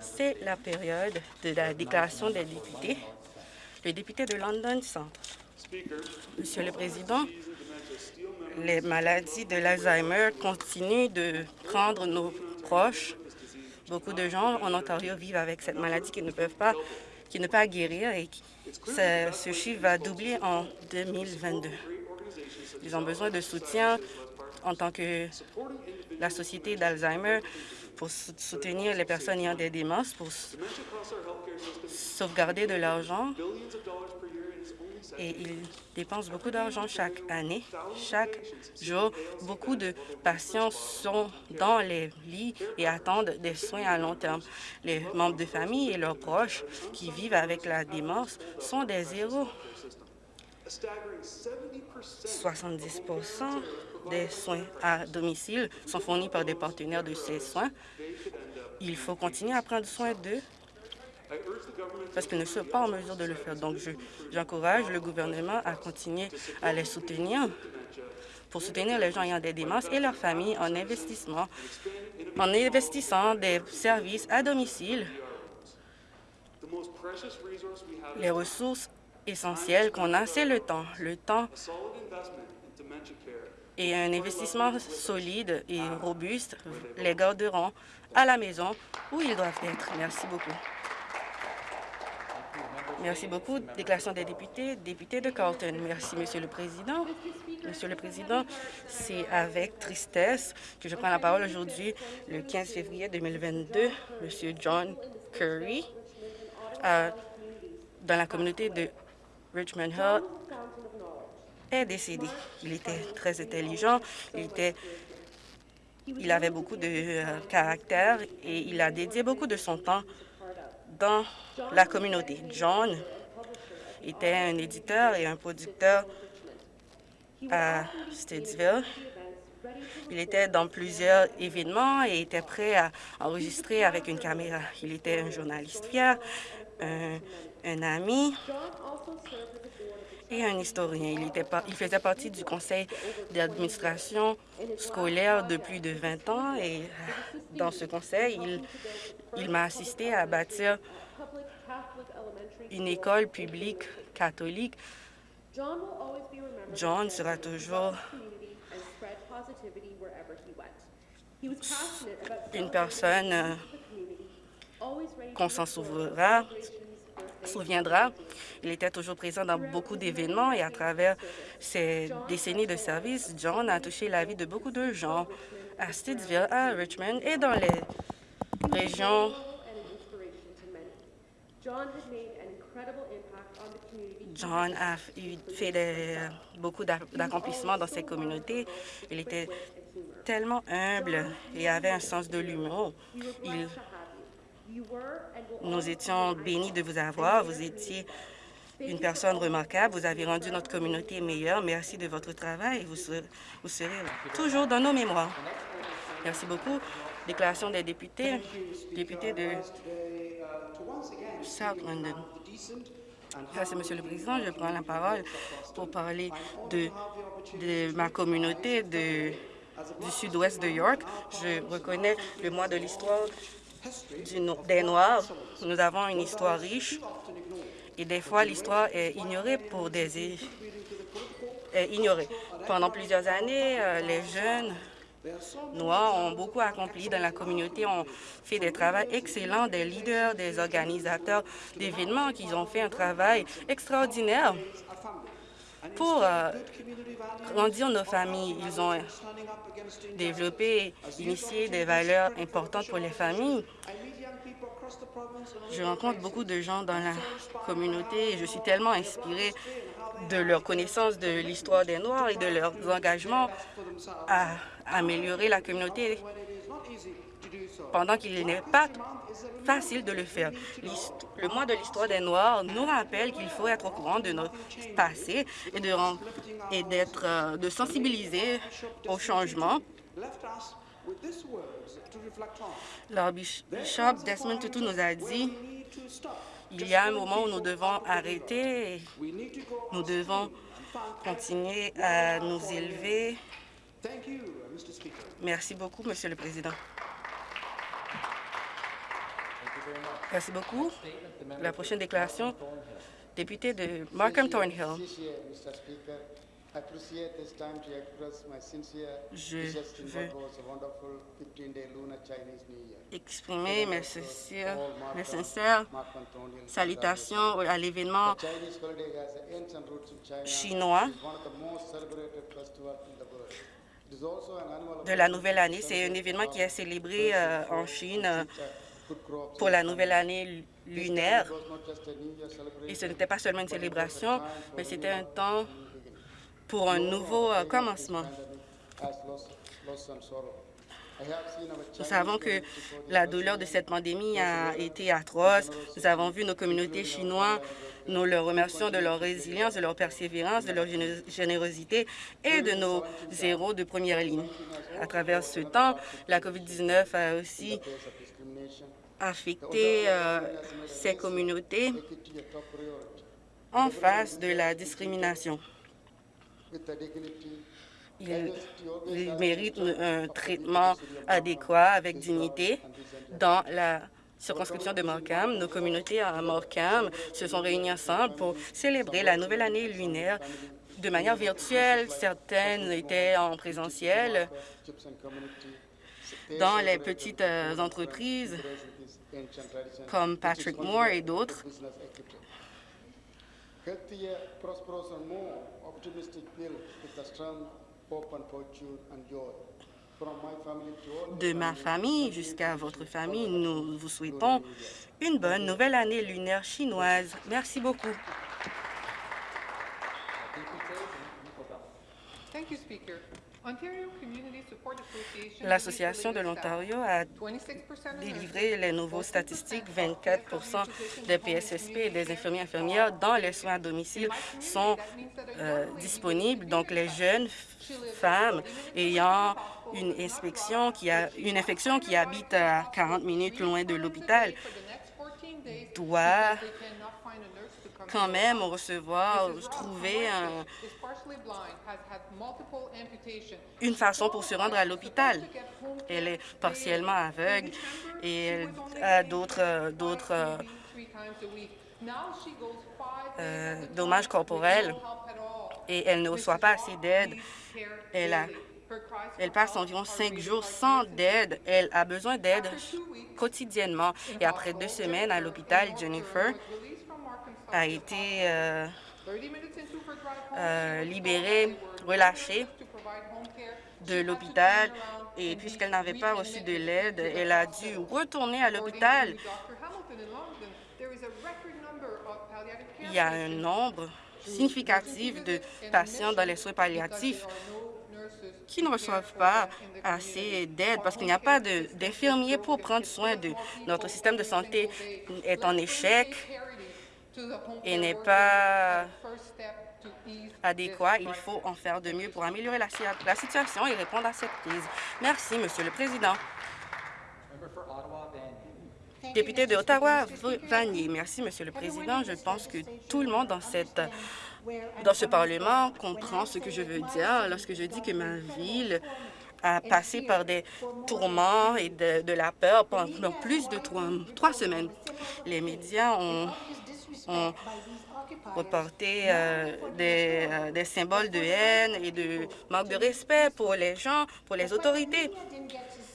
C'est la période de la déclaration des députés. Le député de London Centre. Monsieur le Président, les maladies de l'Alzheimer continuent de prendre nos proches. Beaucoup de gens en Ontario vivent avec cette maladie qui ne peuvent pas, qui ne peuvent pas guérir et ce, ce chiffre va doubler en 2022. Ils ont besoin de soutien en tant que la Société d'Alzheimer pour soutenir les personnes ayant des démences, pour sauvegarder de l'argent. Et ils dépensent beaucoup d'argent chaque année. Chaque jour, beaucoup de patients sont dans les lits et attendent des soins à long terme. Les membres de famille et leurs proches qui vivent avec la démence sont des héros. 70 des soins à domicile sont fournis par des partenaires de ces soins. Il faut continuer à prendre soin d'eux parce qu'ils ne sont pas en mesure de le faire. Donc, j'encourage le gouvernement à continuer à les soutenir pour soutenir les gens ayant des démences et leurs familles en investissement, en investissant des services à domicile. Les ressources essentielles qu'on a, c'est le temps. Le temps et un investissement solide et robuste les garderont à la maison où ils doivent être. Merci beaucoup. Merci beaucoup. Déclaration des députés, député de Carlton. Merci, Monsieur le Président. Monsieur le Président, c'est avec tristesse que je prends la parole aujourd'hui, le 15 février 2022. Monsieur John Curry, dans la communauté de Richmond Hill, est décédé. Il était très intelligent, il, était, il avait beaucoup de euh, caractère et il a dédié beaucoup de son temps dans la communauté. John était un éditeur et un producteur à Stittsville. Il était dans plusieurs événements et était prêt à enregistrer avec une caméra. Il était un journaliste fier, un, un ami et un historien. Il, était il faisait partie du conseil d'administration scolaire de plus de 20 ans et dans ce conseil, il, il m'a assisté à bâtir une école publique catholique. John sera toujours une personne euh, qu'on s'en souviendra, souviendra. Il était toujours présent dans beaucoup d'événements et à travers ses décennies de service, John a touché la vie de beaucoup de gens à Stittsville, à Richmond et dans les régions John a fait beaucoup d'accomplissements dans ces communautés. Il était tellement humble et avait un sens de l'humour. Nous étions bénis de vous avoir. Vous étiez une personne remarquable. Vous avez rendu notre communauté meilleure. Merci de votre travail. Vous serez, vous serez toujours dans nos mémoires. Merci beaucoup. Déclaration des députés. Député de South London. Merci, Monsieur le Président. Je prends la parole pour parler de, ma communauté du sud-ouest de York. Je reconnais le mois de l'histoire des Noirs. Nous avons une histoire riche et des fois l'histoire est ignorée pour des est. Pendant plusieurs années, euh, les jeunes Noirs ont beaucoup accompli dans la communauté, ont fait des travaux excellents, des leaders, des organisateurs d'événements qui ont fait un travail extraordinaire pour euh, grandir nos familles. Ils ont développé, initié des valeurs importantes pour les familles. Je rencontre beaucoup de gens dans la communauté et je suis tellement inspirée de leur connaissance de l'histoire des Noirs et de leur engagement à améliorer la communauté pendant qu'il n'est pas facile de le faire. Le mois de l'histoire des Noirs nous rappelle qu'il faut être au courant de notre passé et de, euh, sensibiliser au changement. L'archbishop Desmond Tutu nous a dit il y a un moment où nous devons arrêter nous devons continuer à nous élever. Merci beaucoup, Monsieur le Président. Merci beaucoup. La prochaine déclaration, député de Markham Thornhill. Je veux exprimer mes sincères, mes sincères salutations à l'événement chinois de la nouvelle année. C'est un événement qui est célébré euh, en Chine pour la nouvelle année lunaire. Et ce n'était pas seulement une célébration, mais c'était un temps pour un nouveau euh, commencement. Nous savons que la douleur de cette pandémie a été atroce. Nous avons vu nos communautés chinoises. Nous leur remercions de leur résilience, de leur persévérance, de leur générosité et de nos zéros de première ligne. À travers ce temps, la COVID-19 a aussi affecté euh, ces communautés en face de la discrimination. Ils, méritent un traitement adéquat avec dignité dans la circonscription de Markham. Nos communautés à Markham se sont réunies ensemble pour célébrer la nouvelle année lunaire de manière virtuelle. Certaines étaient en présentiel dans les petites euh, entreprises comme Patrick Moore et d'autres. De ma famille jusqu'à votre famille, nous vous souhaitons une bonne nouvelle année lunaire chinoise. Merci beaucoup. L'Association de l'Ontario a délivré les nouveaux statistiques. 24% des PSSP et des infirmiers infirmières dans les soins à domicile sont euh, disponibles. Donc, les jeunes femmes ayant une inspection qui a une infection qui habite à 40 minutes loin de l'hôpital doivent quand même recevoir, trouver une façon pour se rendre à l'hôpital. Elle est partiellement aveugle et elle a d'autres d'autres euh, dommages corporels et elle ne reçoit pas assez d'aide. Elle, elle passe environ cinq jours sans d'aide. Elle a besoin d'aide quotidiennement. Et après deux semaines à l'hôpital, Jennifer a été euh, euh, libérée, relâchée de l'hôpital et puisqu'elle n'avait pas reçu de l'aide, elle a dû retourner à l'hôpital. Il y a un nombre significatif de patients dans les soins palliatifs qui ne reçoivent pas assez d'aide parce qu'il n'y a pas d'infirmiers pour prendre soin de Notre système de santé est en échec et n'est pas adéquat. Il faut en faire de mieux pour améliorer la, situation et répondre à cette crise. Merci, Monsieur le Président. Député de Ottawa, Vanier. Merci, Monsieur le Président. Je pense que tout le monde dans cette dans ce Parlement comprend ce que je veux dire lorsque je dis que ma ville a passé par des tourments et de, la peur pendant plus de trois semaines. Les médias ont ont reporté euh, des, euh, des, symboles de haine et de manque de respect pour les gens, pour les autorités.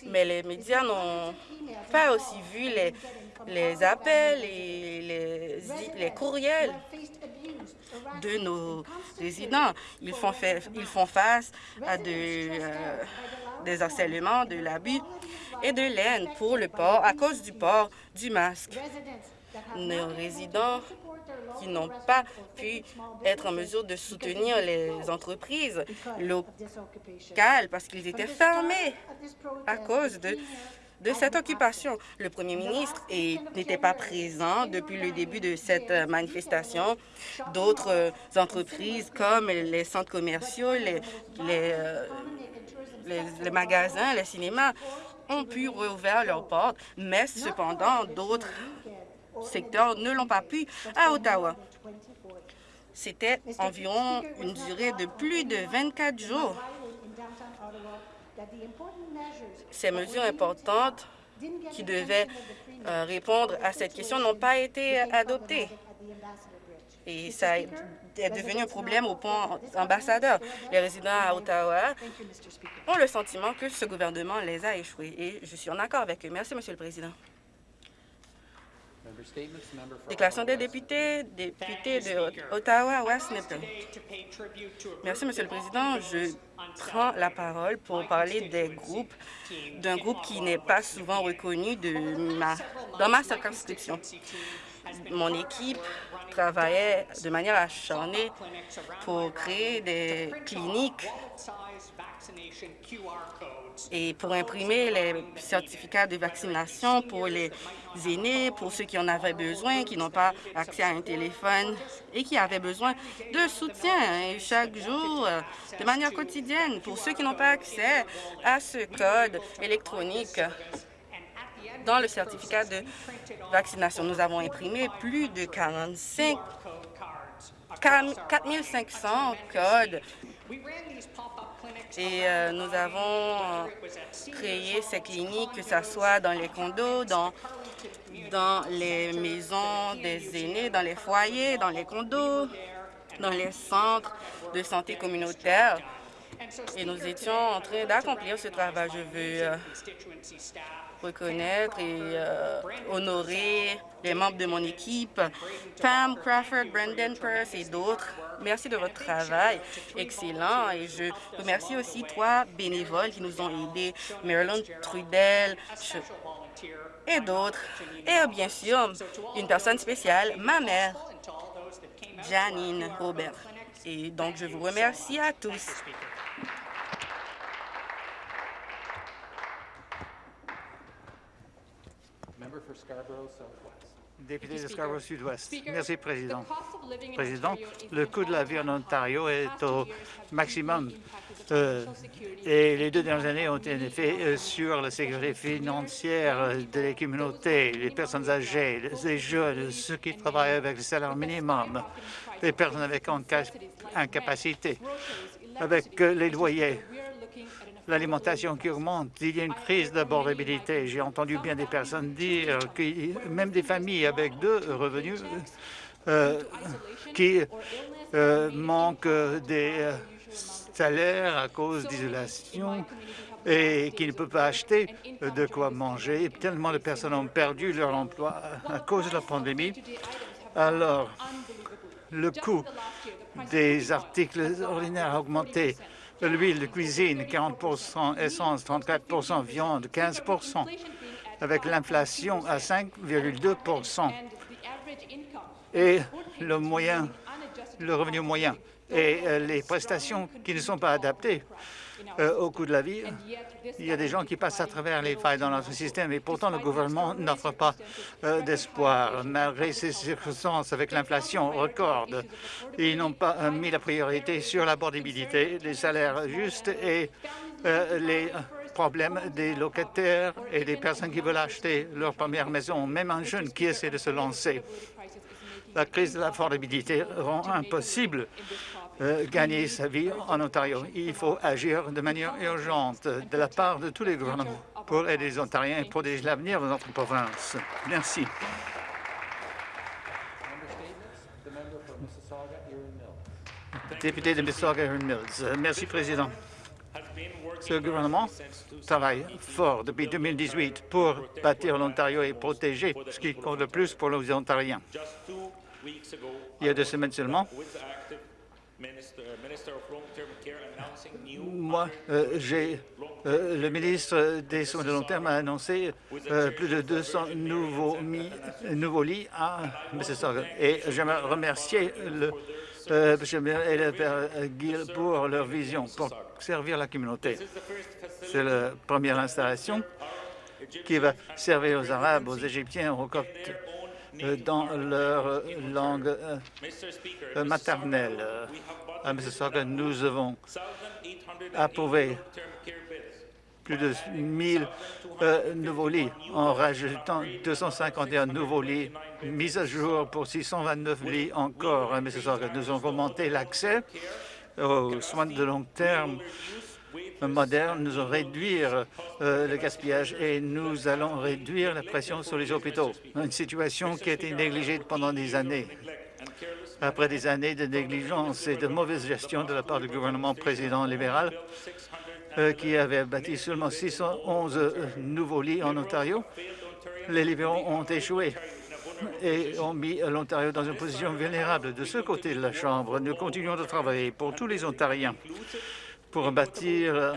Mais les médias n'ont pas aussi vu les, les appels et les, les courriels de nos résidents. Ils font, ils font face à euh, des harcèlements, de l'abus et de l'aine pour le port, à cause du port du masque nos résidents qui n'ont pas pu être en mesure de soutenir les entreprises locales parce qu'ils étaient fermés à cause de de cette occupation. Le premier ministre n'était pas présent depuis le début de cette manifestation. D'autres entreprises comme les centres commerciaux, les, euh, les, les, magasins, les cinémas ont pu rouvrir leurs portes, mais cependant, d'autres secteurs ne l'ont pas pu à Ottawa. C'était environ une durée de plus de 24 jours. Ces mesures importantes qui devaient euh, répondre à cette question n'ont pas été adoptés. Et ça est devenu un problème au pont ambassadeur. Les résidents à Ottawa ont le sentiment que ce gouvernement les a échoués et je suis en accord avec eux. Merci, Monsieur le Président. Déclaration des députés, députés de Ottawa, West Nipton. Merci, Monsieur le Président. Je prends la parole pour parler des groupes, d'un groupe qui n'est pas souvent reconnu dans ma circonscription. Mon équipe travaillait de manière acharnée pour créer des cliniques et pour imprimer les certificats de vaccination pour les aînés, pour ceux qui en avaient besoin, qui n'ont pas accès à un téléphone et qui avaient besoin de soutien chaque jour, de manière quotidienne, pour ceux qui n'ont pas accès à ce code électronique dans le certificat de vaccination. Nous avons imprimé plus de 45 4500 codes et euh, nous avons euh, créé ces cliniques, que ce soit dans les condos, dans, dans les maisons des aînés, dans les foyers, dans les condos, dans les centres de santé communautaire. Et nous étions en train d'accomplir ce travail. Je veux euh, reconnaître et euh, honorer les membres de mon équipe, Pam Crawford, Brendan Purse et d'autres. Merci de votre travail excellent et je remercie aussi trois bénévoles qui nous ont aidés, Marilyn Trudel et d'autres. Et bien sûr, une personne spéciale, ma mère, Janine Robert. Et donc, je vous remercie à tous. Député de Scarborough Sud-Ouest. Merci, Président. Président, le coût de la vie en Ontario est au maximum euh, et les deux dernières années ont été un effet euh, sur la sécurité financière des communautés, les personnes âgées, les jeunes, ceux qui travaillent avec le salaire minimum, les personnes avec incapacité, avec euh, les loyers l'alimentation qui augmente, il y a une crise d'abordabilité. J'ai entendu bien des personnes dire que même des familles avec deux revenus euh, qui euh, manquent des euh, salaires à cause d'isolation et qui ne peuvent pas acheter de quoi manger. Tellement de personnes ont perdu leur emploi à cause de la pandémie. Alors, le coût des articles ordinaires a augmenté l'huile de cuisine, 40% essence, 34% viande, 15% avec l'inflation à 5,2% et le revenu moyen et euh, les prestations qui ne sont pas adaptées euh, au coût de la vie. Il y a des gens qui passent à travers les failles dans notre système et pourtant le gouvernement n'offre pas euh, d'espoir. Malgré ces circonstances avec l'inflation record, ils n'ont pas euh, mis la priorité sur l'abordabilité, les salaires justes et les problèmes des locataires et des personnes qui veulent acheter leur première maison, même un jeune qui essaie de se lancer. La crise de l'affordabilité rend impossible euh, gagner sa vie en Ontario. Il faut agir de manière urgente de la part de tous les gouvernements pour aider les Ontariens et protéger l'avenir de notre province. Merci. Député de Mississauga-Mills. Euh, merci, Président. Ce gouvernement travaille fort depuis 2018 pour bâtir l'Ontario et protéger ce qui compte le plus pour les Ontariens. Il y a deux semaines seulement, moi, euh, j'ai euh, le ministre des Soins de long terme a annoncé euh, plus de 200 nouveaux, nouveaux lits à Mississauga. Et j'aimerais remercier le, et le père Gill pour leur vision, pour servir la communauté. C'est la première installation qui va servir aux Arabes, aux Égyptiens, aux Coptes, dans leur langue maternelle à Mississauga, nous avons approuvé plus de 1000 euh, nouveaux lits en rajoutant 251 nouveaux lits mis à jour pour 629 lits encore à Mississauga. Nous avons augmenté l'accès aux soins de long terme moderne, nous allons réduire euh, le gaspillage et nous allons réduire la pression sur les hôpitaux. Une situation qui a été négligée pendant des années. Après des années de négligence et de mauvaise gestion de la part du gouvernement président libéral, euh, qui avait bâti seulement 611 euh, nouveaux lits en Ontario, les libéraux ont échoué et ont mis l'Ontario dans une position vulnérable. De ce côté de la Chambre, nous continuons de travailler pour tous les Ontariens pour bâtir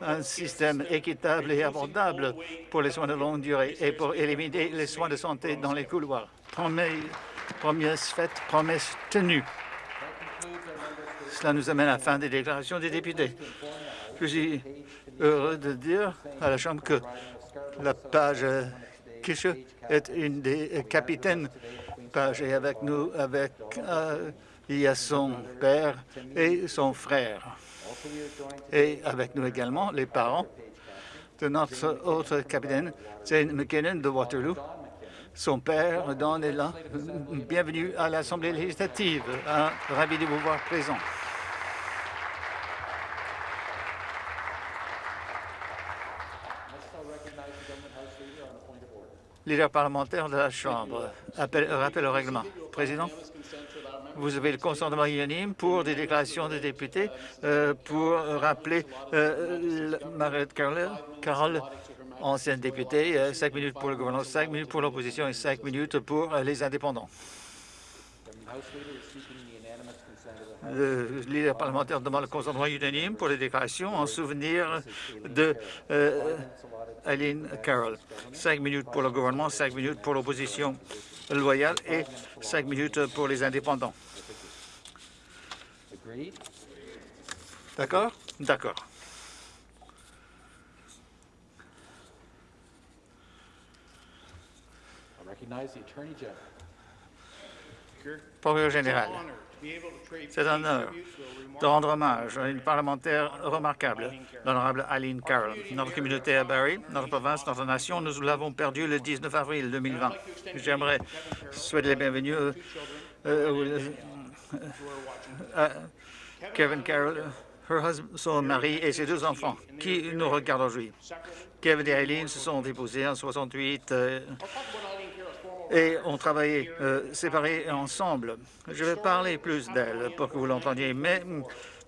un système équitable et abordable pour les soins de longue durée et pour éliminer les soins de santé dans les couloirs. Promesse faite, promesse tenue. Cela nous amène à la fin des déclarations des députés. Je suis heureux de dire à la Chambre que la page Kisha est une des capitaines page est avec nous. Avec, euh, il y a son père et son frère et avec nous également les parents de notre autre capitaine, Jane McKinnon de Waterloo. Son père, Don, est là. Bienvenue à l'Assemblée législative. ravi de vous voir présent. Leader parlementaire de la Chambre, rappel au règlement. Président. Vous avez le consentement unanime pour des déclarations de députés euh, pour rappeler euh, Margaret Carroll, ancienne députée, euh, cinq minutes pour le gouvernement, cinq minutes pour l'opposition et cinq minutes pour les indépendants. Le leader parlementaire demande le consentement unanime pour les déclarations en souvenir de Aline Carroll. Cinq minutes pour le gouvernement, cinq minutes pour l'opposition loyale et cinq minutes pour les indépendants. D'accord? D'accord. Procureur général, c'est un honneur de rendre hommage à une parlementaire remarquable, l'honorable Aline Carroll. Notre communauté à Barrie, notre province, notre nation, nous l'avons perdue le 19 avril 2020. J'aimerais souhaiter la bienvenue euh, euh, euh, Kevin Carroll, son mari et ses deux enfants qui nous regardent aujourd'hui. Kevin et Eileen se sont déposés en 68 euh, et ont travaillé euh, séparés ensemble. Je vais parler plus d'elle pour que vous l'entendiez, mais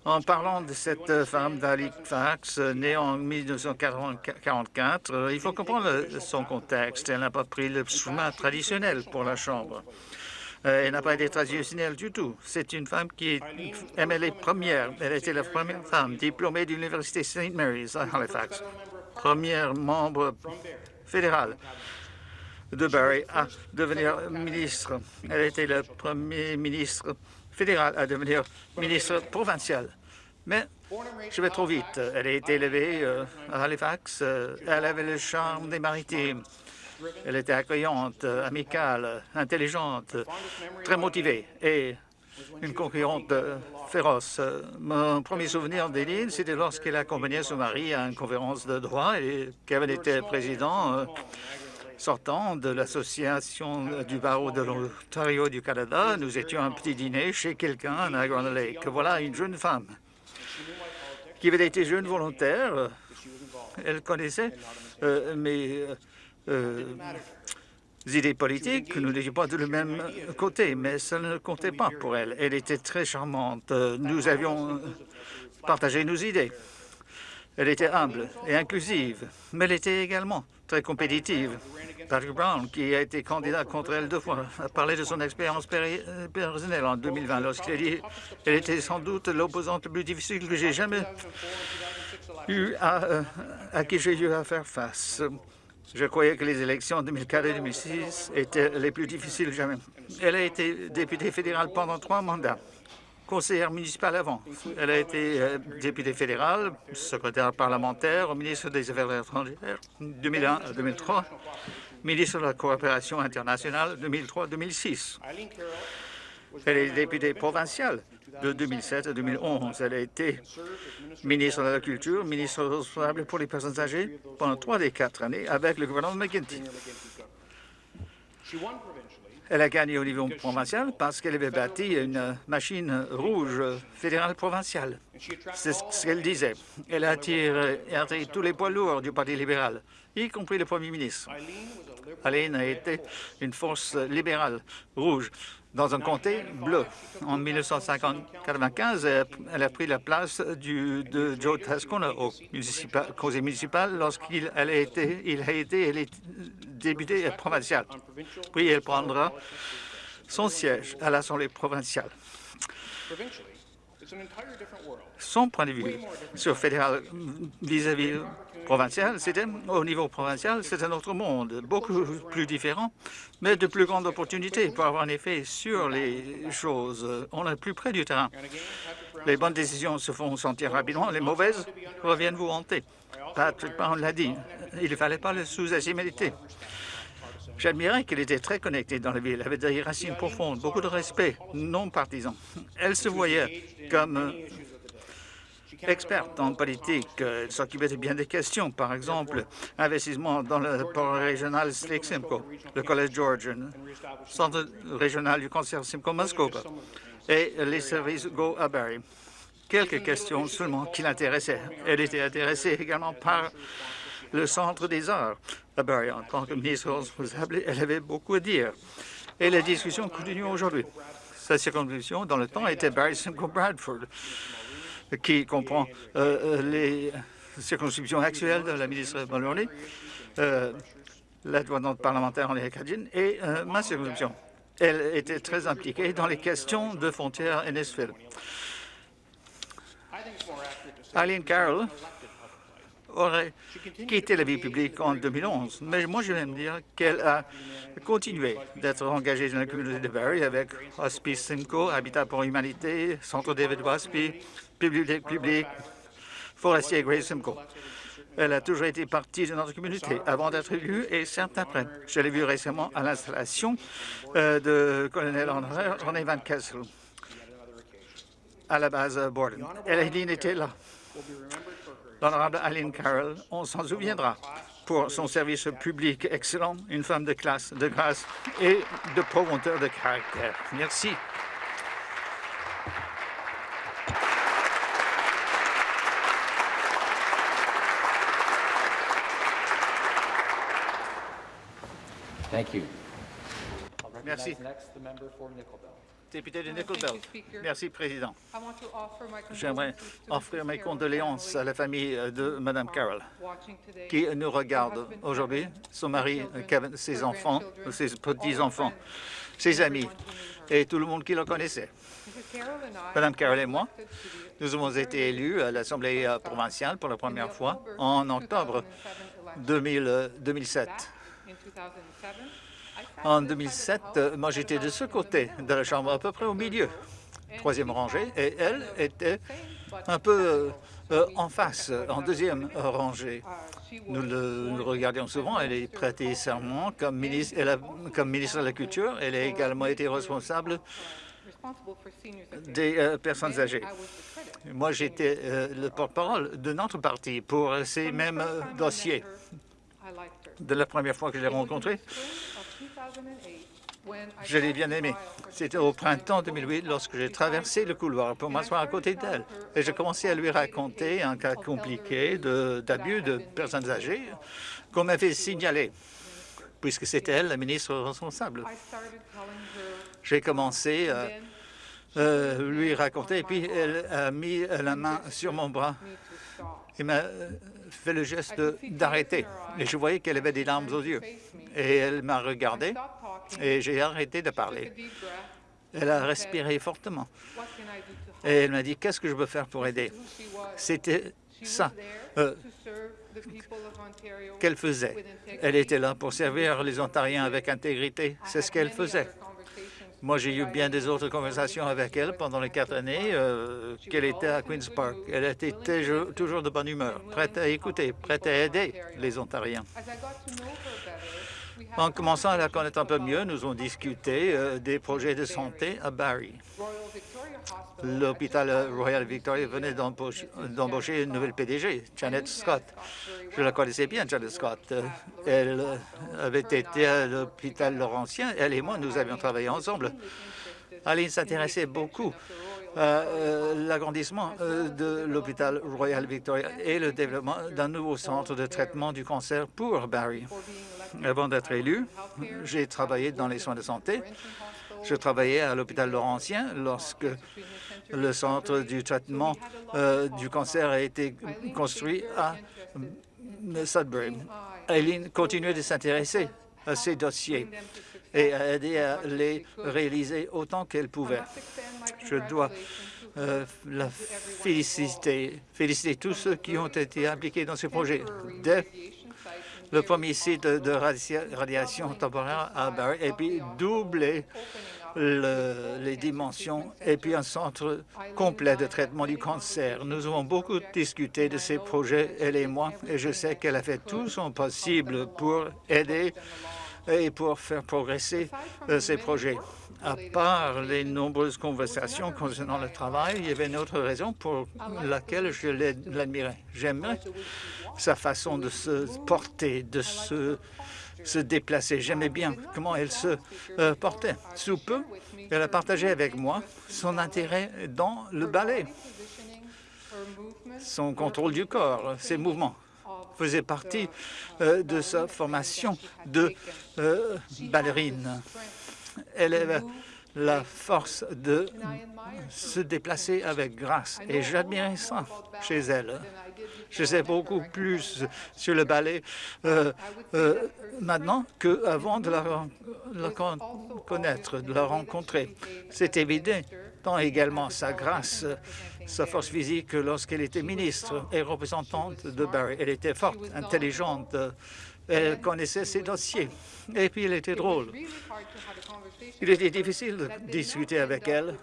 en parlant de cette femme d'Halifax, née en 1944, il faut comprendre son contexte. Elle n'a pas pris le chemin traditionnel pour la Chambre. Euh, elle n'a pas été traditionnelle du tout. C'est une femme qui aimait les premières. Elle était la première femme diplômée de l'Université St. Mary's à Halifax, première membre fédérale de Barrie à devenir ministre. Elle était le premier ministre fédéral à devenir ministre provincial. Mais je vais trop vite. Elle a été élevée euh, à Halifax. Euh, elle avait le charme des maritimes. Elle était accueillante, amicale, intelligente, très motivée et une concurrente féroce. Mon premier souvenir d'Éline, c'était lorsqu'elle accompagnait son mari à une conférence de droit et qu'elle était président euh, sortant de l'Association du barreau de l'Ontario du Canada. Nous étions à un petit dîner chez quelqu'un à Grand Lake. Voilà une jeune femme qui avait été jeune volontaire. Elle connaissait euh, mes euh, idées politiques, nous n'étions pas de le même côté, mais ça ne comptait pas pour elle. Elle était très charmante. Nous avions partagé nos idées. Elle était humble et inclusive, mais elle était également très compétitive. Patrick Brown, qui a été candidat contre elle deux fois, a parlé de son expérience personnelle en 2020 lorsqu'il a dit qu'elle était sans doute l'opposante la plus difficile que j'ai jamais eu à, euh, à qui j'ai eu à faire face. Je croyais que les élections en 2004 et 2006 étaient les plus difficiles jamais. Elle a été députée fédérale pendant trois mandats, conseillère municipale avant. Elle a été euh, députée fédérale, secrétaire parlementaire ministre des Affaires étrangères 2001 à 2003, ministre de la coopération internationale 2003-2006. Elle est députée provinciale de 2007 à 2011. Elle a été ministre de la Culture, ministre responsable pour les personnes âgées pendant trois des quatre années avec le gouvernement McGuinty. Elle a gagné au niveau provincial parce qu'elle avait bâti une machine rouge fédérale provinciale. C'est ce qu'elle disait. Elle attire tous les poids lourds du Parti libéral, y compris le premier ministre. Aline a été une force libérale rouge dans un comté bleu. En 1995, elle a pris la place de Joe Tascona au conseil municipal lorsqu'il a été, il a été député provincial. Puis elle prendra son siège à l'Assemblée provinciale. Son point de vue sur fédéral vis-à-vis provincial, c'était au niveau provincial, c'est un autre monde, beaucoup plus différent, mais de plus grandes opportunités pour avoir un effet sur les choses. On est plus près du terrain. Les bonnes décisions se font sentir rapidement, les mauvaises reviennent vous hanter. Patrick Brown l'a dit, il ne fallait pas le sous-estimer. J'admirais qu'elle était très connectée dans la ville, elle avait des racines profondes, beaucoup de respect, non partisan. Elle se voyait comme experte en politique. Elle s'occupait de bien des questions, par exemple, investissement dans le port régional Lake Simcoe, le Collège Georgian, centre régional du concert Simcoe Muskoka et les services Go à. Quelques questions seulement qui l'intéressaient. Elle était intéressée également par le Centre des arts à Barrie. En tant que ministre responsable, elle avait beaucoup à dire. Et la discussion continue aujourd'hui. Sa circonscription dans le temps était Barrie Simcoe Bradford qui comprend euh, euh, les circonscriptions actuelles de la ministre Mulroney, euh, la douane parlementaire en acadienne et ma circonscription. Elle était très impliquée dans les questions de frontières Ennisville. Eileen Carroll aurait quitté la vie publique en 2011, mais moi je vais me dire qu'elle a continué d'être engagée dans la communauté de Barrie avec Hospice Simcoe, Habitat pour l'humanité, Centre David Waspi, Bibliothèque publique, Forestier Grace Simcoe. Elle a toujours été partie de notre communauté avant d'être élue et certes après. Je l'ai vue récemment à l'installation euh, de colonel René Van Kessel à la base Borden. Elle était là. L'honorable Aline Carroll, on s'en souviendra pour son service public excellent, une femme de classe, de grâce et de promoteur de caractère. Merci. Merci. Député de Nickel Merci, Président. J'aimerais offrir mes condoléances à la famille de Mme Carroll, qui nous regarde aujourd'hui, son mari, ses enfants, ses petits-enfants, ses amis et tout le monde qui le connaissait. Mme Carroll et moi, nous avons été élus à l'Assemblée provinciale pour la première fois en octobre 2007. En 2007, euh, moi j'étais de ce côté de la Chambre, à peu près au milieu, troisième rangée, et elle était un peu euh, euh, en face, en deuxième rangée. Nous le regardions souvent. Elle est prêtée serment comme ministre, comme ministre de la Culture. Elle a également été responsable des personnes âgées. Moi, j'étais le porte-parole de notre parti pour ces mêmes dossiers. De la première fois que je l'ai rencontrée, je l'ai bien aimé. C'était au printemps 2008 lorsque j'ai traversé le couloir pour m'asseoir à côté d'elle. Et j'ai commencé à lui raconter un cas compliqué d'abus de, personnes âgées qu'on m'avait signalé, puisque c'était elle la ministre responsable. J'ai commencé à euh, lui raconter, et puis elle a mis la main sur mon bras et m'a fait le geste d'arrêter. Et je voyais qu'elle avait des larmes aux yeux. Et elle m'a regardé et j'ai arrêté de parler. Elle a respiré fortement. Et elle m'a dit, qu'est-ce que je peux faire pour aider? C'était ça euh, qu'elle faisait. Elle était là pour servir les Ontariens avec intégrité. C'est ce qu'elle faisait. Moi, j'ai eu bien des autres conversations avec elle pendant les quatre années euh, qu'elle était à Queen's Park. Elle était toujours de bonne humeur, prête à écouter, prête à aider les Ontariens. En commençant à la connaître un peu mieux, nous avons discuté euh, des projets de santé à Barrie. L'hôpital Royal Victoria venait d'embaucher une nouvelle PDG, Janet Scott. Je la connaissais bien, Janet Scott. Elle avait été à l'hôpital Laurentien. Elle et moi, nous avions travaillé ensemble. Aline s'intéressait beaucoup euh, l'agrandissement euh, de l'hôpital Royal Victoria et le développement d'un nouveau centre de traitement du cancer pour Barrie. Avant d'être élu, j'ai travaillé dans les soins de santé. Je travaillais à l'hôpital Laurentien lorsque le centre du traitement euh, du cancer a été construit à Sudbury. Eileen continuait de s'intéresser à ces dossiers et a aidé à les réaliser autant qu'elle pouvait. Je dois euh, la féliciter, féliciter tous ceux qui ont été impliqués dans ce projet. Dès le premier site de radiation temporaire à Barry, et puis doubler les dimensions et puis un centre complet de traitement du cancer. Nous avons beaucoup discuté de ces projets, elle et moi, et je sais qu'elle a fait tout son possible pour aider et pour faire progresser euh, ces projets. À part les nombreuses conversations concernant le travail, il y avait une autre raison pour laquelle je l'admirais. J'aimais sa façon de se porter, de se se déplacer. J'aimais bien comment elle se euh, portait. Sous peu, elle a partagé avec moi son intérêt dans le ballet, son contrôle du corps, ses mouvements faisaient partie euh, de sa formation de euh, ballerine. Elle avait la force de se déplacer avec grâce et j'admirais ça chez elle. Je sais beaucoup plus sur le ballet euh, maintenant qu'avant de la, connaître, de la rencontrer. C'est évident, également sa grâce, sa force physique lorsqu'elle était ministre et représentante de Barry. Elle était forte, intelligente, elle connaissait ses dossiers. Et puis, elle était drôle. Il était difficile de discuter avec elle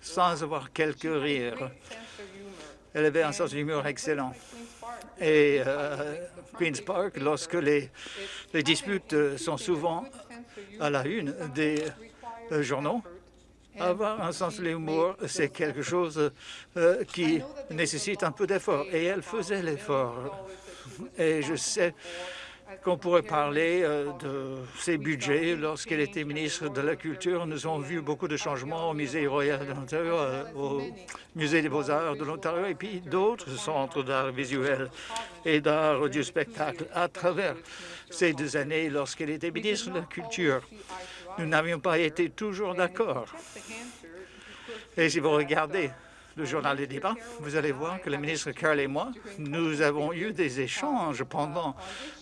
sans avoir quelques rires. Elle avait un sens d'humour excellent. Et euh, Queen's Park, lorsque les, les, disputes sont souvent à la une des euh, journaux, avoir un sens de l'humour, c'est quelque chose euh, qui nécessite un peu d'effort. Et elle faisait l'effort. Et je sais qu'on pourrait parler euh, de ses budgets. Lorsqu'elle était ministre de la Culture, nous avons vu beaucoup de changements au Musée royal de l'Ontario, euh, au Musée des beaux-arts de l'Ontario et puis d'autres centres d'art visuel et d'art du spectacle à travers ces deux années lorsqu'elle était ministre de la Culture. Nous n'avions pas été toujours d'accord. Et si vous regardez le journal des débats, vous allez voir que le ministre Carl et moi, nous avons eu des échanges pendant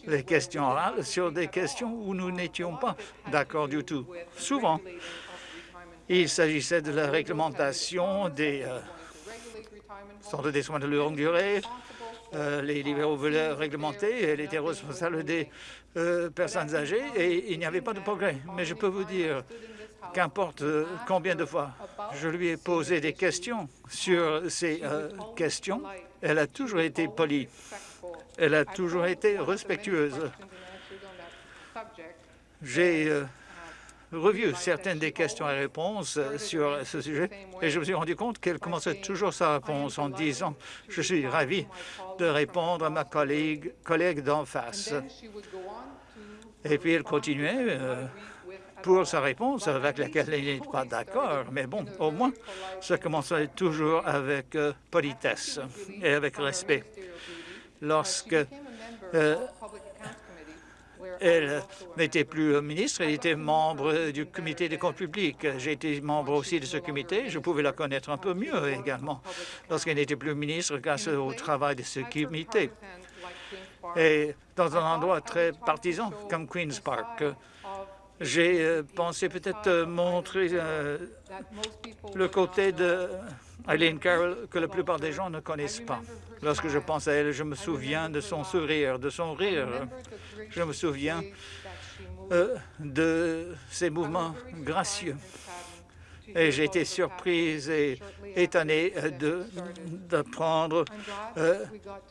les questions orales sur des questions où nous n'étions pas d'accord du tout. Souvent, il s'agissait de la réglementation des euh, centres des soins de longue durée. Euh, les libéraux voulaient réglementer, elle était responsable des euh, personnes âgées et il n'y avait pas de progrès. Mais je peux vous dire qu'importe euh, combien de fois je lui ai posé des questions sur ces questions, elle a toujours été polie. Elle a toujours été respectueuse. J'ai revu certaines des questions et réponses sur ce sujet et je me suis rendu compte qu'elle commençait toujours sa réponse en disant « Je suis ravi de répondre à ma collègue, collègue d'en face ». Et puis elle continuait pour sa réponse avec laquelle il n'est pas d'accord. Mais bon, au moins, ça commençait toujours avec euh, politesse et avec respect. Lorsque euh, elle n'était plus ministre, elle était membre du comité des comptes publics. J'ai été membre aussi de ce comité, je pouvais la connaître un peu mieux également lorsqu'elle n'était plus ministre grâce au travail de ce comité. Et dans un endroit très partisan comme Queen's Park, j'ai euh, pensé peut-être euh, montrer euh, le côté de Eileen Carroll que la plupart des gens ne connaissent pas. Lorsque je pense à elle, je me souviens de son sourire, de son rire. Je me souviens de ses mouvements gracieux. Et j'ai été surprise et étonnée d'apprendre euh,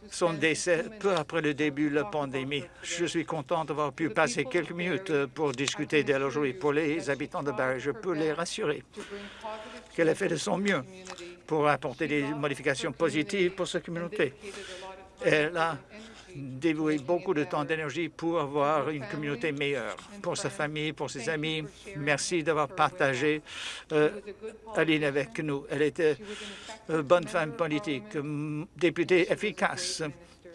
son décès peu après le début de la pandémie. Je suis content d'avoir pu passer quelques minutes pour discuter d'elle aujourd'hui. Pour les habitants de Barrie, je peux les rassurer qu'elle a fait de son mieux pour apporter des modifications positives pour sa communauté. Elle a dévoué beaucoup de temps d'énergie pour avoir une communauté meilleure. Pour sa famille, pour ses amis, merci d'avoir partagé euh, Aline avec nous. Elle était une bonne femme politique, députée efficace.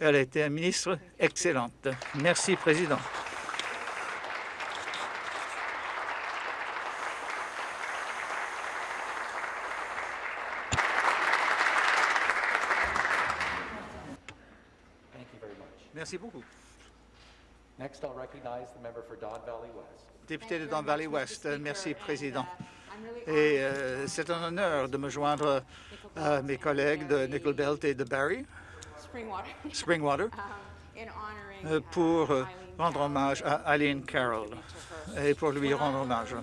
Elle était ministre excellente. Merci, Président. Merci beaucoup. Next, I'll recognize the member for Don Valley West. Député de Don Valley West, merci, Président. Et euh, c'est un honneur de me joindre à mes collègues de Nickel Belt et de Barrie, Springwater, euh, pour euh, rendre hommage à Aline Carroll et pour lui rendre hommage.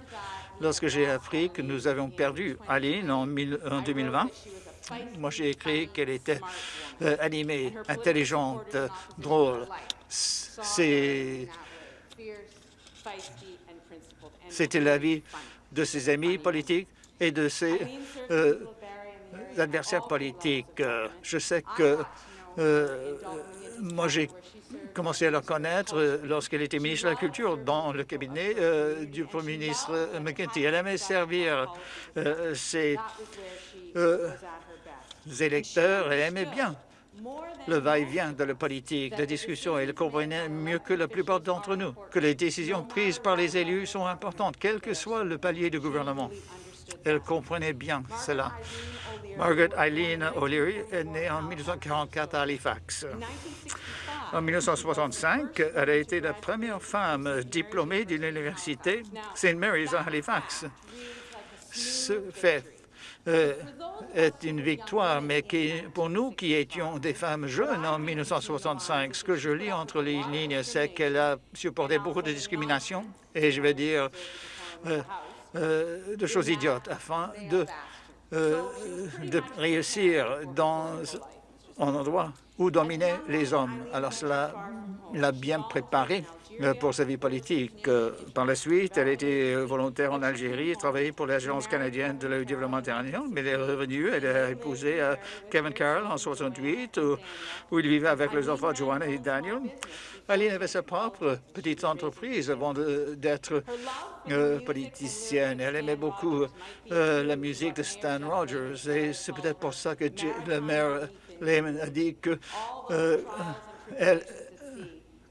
Lorsque j'ai appris que nous avions perdu Aline en, en 2020, moi, j'ai écrit qu'elle était euh, animée, intelligente, drôle. C'était l'avis de ses amis politiques et de ses euh, adversaires politiques. Je sais que euh, moi, j'ai commencé à la connaître lorsqu'elle était ministre de la Culture dans le cabinet du Premier ministre McKenty. Elle aimait servir ses électeurs aimaient bien le va-et-vient de la politique, la discussion. Ils comprenaient mieux que la plupart d'entre nous que les décisions prises par les élus sont importantes, quel que soit le palier du gouvernement. Elle comprenait bien cela. Margaret Eileen O'Leary est née en 1944 à Halifax. En 1965, elle a été la première femme diplômée d'une université St. Mary's à Halifax. Ce fait euh, est une victoire, mais qui, pour nous qui étions des femmes jeunes en 1965, ce que je lis entre les lignes, c'est qu'elle a supporté beaucoup de discrimination, et je vais dire euh, euh, de choses idiotes, afin de, de réussir dans un endroit où dominaient les hommes. Alors cela l'a bien préparée euh, pour sa vie politique. Euh, par la suite, elle était volontaire en Algérie, travaillait pour l'Agence canadienne de développement international, mais elle est revenue, elle a épousé euh, Kevin Carroll en 68, où, il vivait avec les enfants Joanna et Daniel. Aline avait sa propre petite entreprise avant d'être politicienne. Elle aimait beaucoup la musique de Stan Rogers et c'est peut-être pour ça que le maire Lehman a dit que elle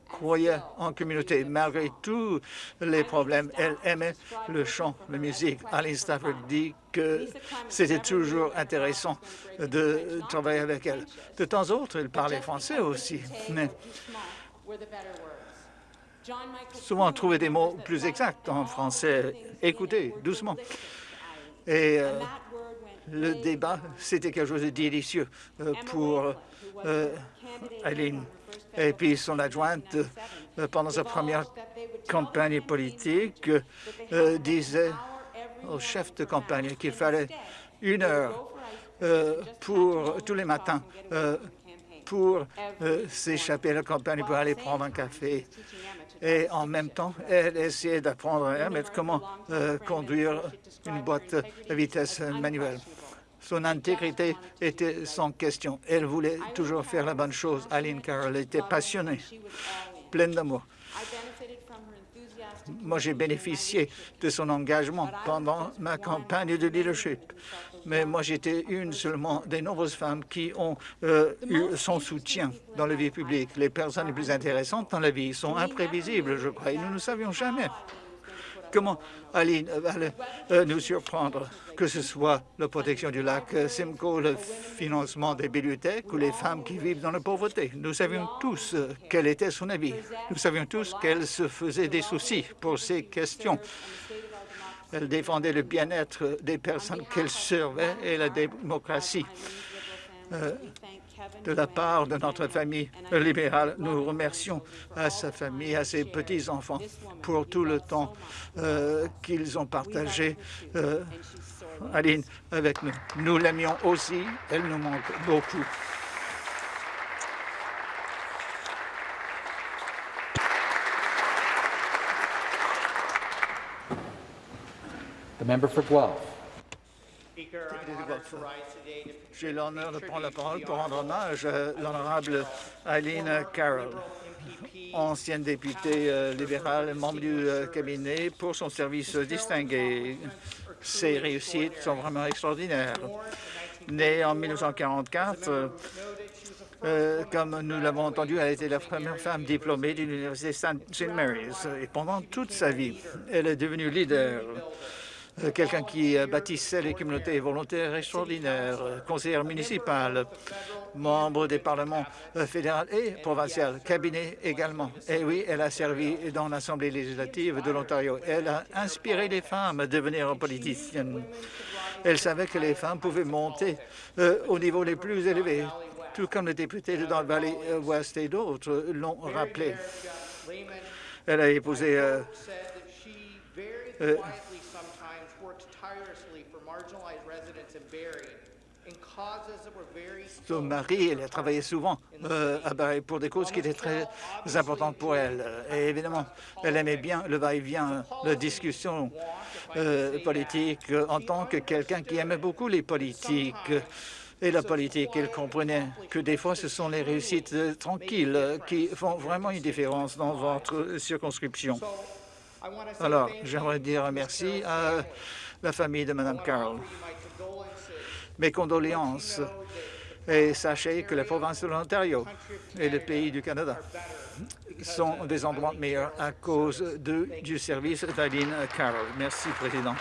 croyait en communauté. Malgré tous les problèmes, elle aimait le chant, la musique. Aline Stafford dit que c'était toujours intéressant de travailler avec elle. De temps en temps, elle parlait français aussi, mais souvent trouver des mots plus exacts en français. Écoutez, doucement. Et euh, le débat, c'était quelque chose de délicieux euh, pour euh, Aline. Et puis son adjointe, euh, pendant sa première campagne politique, euh, disait au chef de campagne qu'il fallait une heure euh, pour tous les matins pour s'échapper à la campagne pour aller prendre un café. Et en même temps, elle essayait d'apprendre à comment conduire une boîte à vitesse manuelle. Son intégrité était sans question. Elle voulait toujours faire la bonne chose. Aline Carroll était passionnée, pleine d'amour. Moi, j'ai bénéficié de son engagement pendant ma campagne de leadership. Mais moi, j'étais une seulement des nombreuses femmes qui ont euh, eu son soutien dans la vie publique. Les personnes les plus intéressantes dans la vie sont imprévisibles, je crois, et nous ne savions jamais comment Aline va euh, nous surprendre, que ce soit la protection du lac euh, Simcoe, le financement des bibliothèques ou les femmes qui vivent dans la pauvreté? Nous savions tous euh, quel était son avis. Nous savions tous qu'elle se faisait des soucis pour ces questions. Elle défendait le bien-être des personnes qu'elle servait et la démocratie. De la part de notre famille libérale. Nous remercions à sa famille, à ses petits-enfants pour tout le temps euh, qu'ils ont partagé, euh, Aline, avec nous. Nous l'aimions aussi, elle nous manque beaucoup. Guelph. J'ai l'honneur de prendre la parole pour rendre hommage à l'honorable Eileen Carroll, ancienne députée euh, libérale, membre du euh, cabinet, pour son service distingué. Ses réussites sont vraiment extraordinaires. Née en 1944, euh, euh, comme nous l'avons entendu, elle a été la première femme diplômée de l'Université St. Mary's. Et pendant toute sa vie, elle est devenue leader euh, quelqu'un qui euh, bâtissait les communautés volontaires extraordinaires, euh, conseillère municipale, membre des parlements euh, fédéral et provincial, cabinet également. Et oui, elle a servi dans l'Assemblée législative de l'Ontario. Elle a inspiré les femmes à devenir politiciennes. Elle savait que les femmes pouvaient monter euh, au niveau les plus élevés, tout comme les députés de dans le Valley euh, Ouest et d'autres l'ont rappelé. Elle a épousé euh, euh, son mari, elle a travaillé souvent euh, à pour des causes qui étaient très importantes pour elle. Et évidemment, elle aimait bien le va-et-vient, la discussion euh, politique en tant que quelqu'un qui aimait beaucoup les politiques et la politique. Elle comprenait que des fois, ce sont les réussites euh, tranquilles qui font vraiment une différence dans votre circonscription. Alors, j'aimerais dire merci à la famille de Mme Carroll. Mes condoléances. Et sachez que la province de l'Ontario et le pays du Canada sont des endroits meilleurs à cause du service d'Aline Carroll. Merci, Président.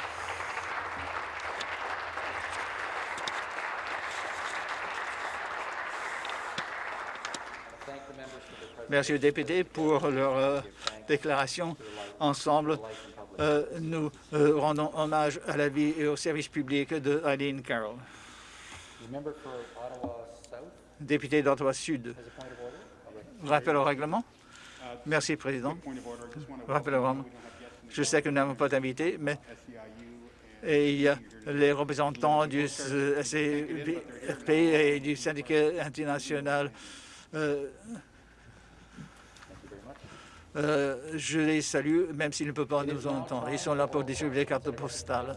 Merci aux députés pour leur euh, déclaration. Ensemble, euh, nous euh, rendons hommage à la vie et au service public de Eileen Carroll, Députée d'Ottawa Sud. Rappel au règlement. Merci, Président. Rappel au règlement. Je sais que nous n'avons pas d'invité, mais et il y a les représentants du SCFP et du syndicat international. Euh, euh, je les salue, même s'ils ne peuvent pas nous entendre. Ils sont là pour distribuer les cartes postales.